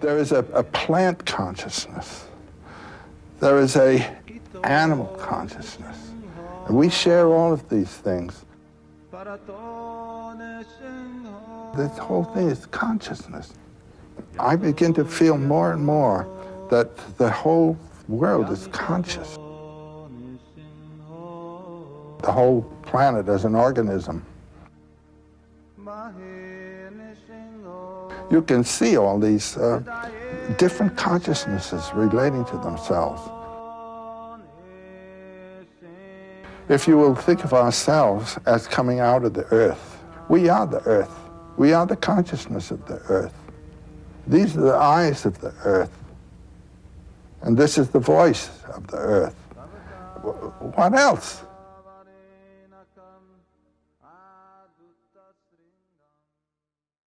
There is a, a plant consciousness. There is a animal consciousness. And we share all of these things. This whole thing is consciousness. I begin to feel more and more that the whole world is conscious. The whole planet as an organism. You can see all these uh, different consciousnesses relating to themselves. If you will think of ourselves as coming out of the earth, we are the earth. We are the consciousness of the earth. These are the eyes of the earth. And this is the voice of the earth. What else? आदुतश्री